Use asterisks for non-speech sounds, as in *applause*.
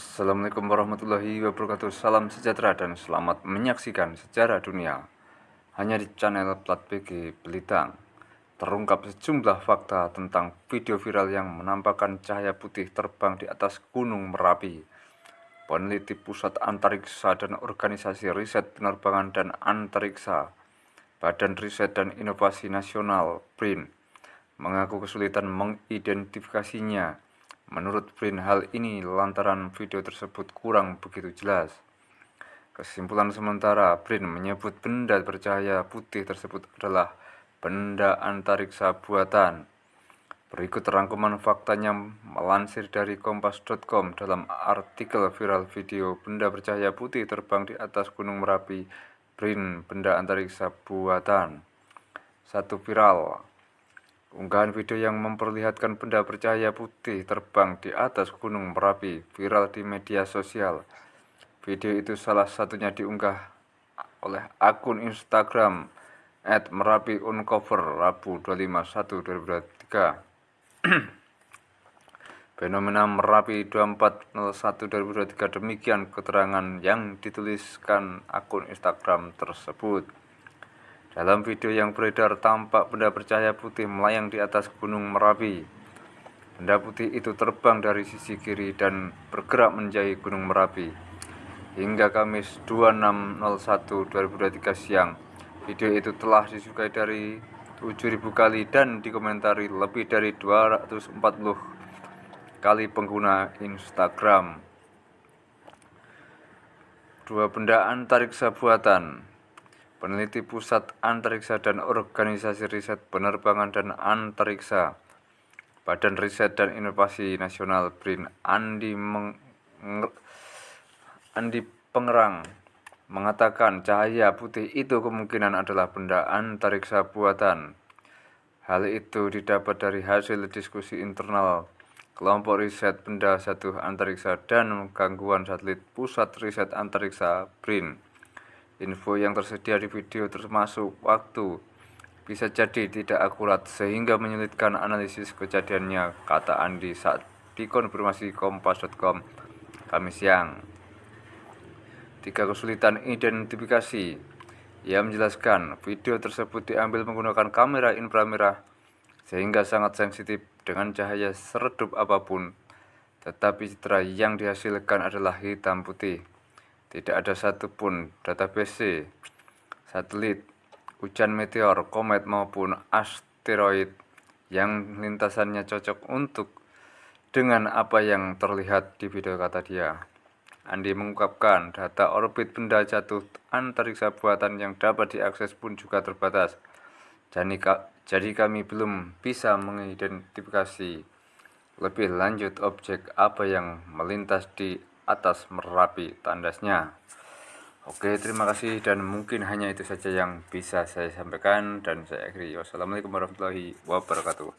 Assalamualaikum warahmatullahi wabarakatuh. Salam sejahtera dan selamat menyaksikan sejarah dunia. Hanya di channel Plat PG Belitang Terungkap sejumlah fakta tentang video viral yang menampakkan cahaya putih terbang di atas gunung Merapi. Peneliti Pusat Antariksa dan Organisasi Riset Penerbangan dan Antariksa Badan Riset dan Inovasi Nasional BRIN mengaku kesulitan mengidentifikasinya Menurut Brin, hal ini lantaran video tersebut kurang begitu jelas. Kesimpulan sementara, Brin menyebut benda bercahaya putih tersebut adalah benda antariksa buatan. Berikut rangkuman faktanya melansir dari kompas.com dalam artikel viral video benda bercahaya putih terbang di atas Gunung Merapi, Brin benda antariksa buatan. Satu viral, Unggahan video yang memperlihatkan benda bercahaya putih terbang di atas gunung Merapi viral di media sosial. Video itu salah satunya diunggah oleh akun Instagram at Merapi Uncover Rabu 251 2023. *clears throat* Fenomena Merapi 2401 2023 demikian keterangan yang dituliskan akun Instagram tersebut. Dalam video yang beredar tampak benda bercahaya putih melayang di atas gunung Merapi. Benda putih itu terbang dari sisi kiri dan bergerak menjauhi gunung Merapi. Hingga Kamis 26.01.2023 siang, video itu telah disukai dari 7.000 kali dan dikomentari lebih dari 240 kali pengguna Instagram. Dua benda antariksa buatan peneliti Pusat Antariksa dan Organisasi Riset Penerbangan dan Antariksa Badan Riset dan Inovasi Nasional BRIN Andi, Meng Andi Pengerang mengatakan cahaya putih itu kemungkinan adalah benda antariksa buatan. Hal itu didapat dari hasil diskusi internal kelompok riset benda satu antariksa dan gangguan satelit Pusat Riset Antariksa BRIN. Info yang tersedia di video termasuk waktu bisa jadi tidak akurat sehingga menyulitkan analisis kejadiannya, kata Andi saat dikonfirmasi kompas.com Kamis siang. Tiga kesulitan identifikasi. Ia menjelaskan video tersebut diambil menggunakan kamera inframerah sehingga sangat sensitif dengan cahaya seredup apa pun, tetapi citra yang dihasilkan adalah hitam putih. Tidak ada satupun database satelit, hujan meteor, komet maupun asteroid yang lintasannya cocok untuk dengan apa yang terlihat di video kata dia. Andi mengungkapkan data orbit benda jatuh antariksa buatan yang dapat diakses pun juga terbatas. Jadi kami belum bisa mengidentifikasi lebih lanjut objek apa yang melintas di atas Merapi tandasnya. Oke, terima kasih dan mungkin hanya itu saja yang bisa saya sampaikan dan saya akhiri. Wassalamualaikum warahmatullahi wabarakatuh.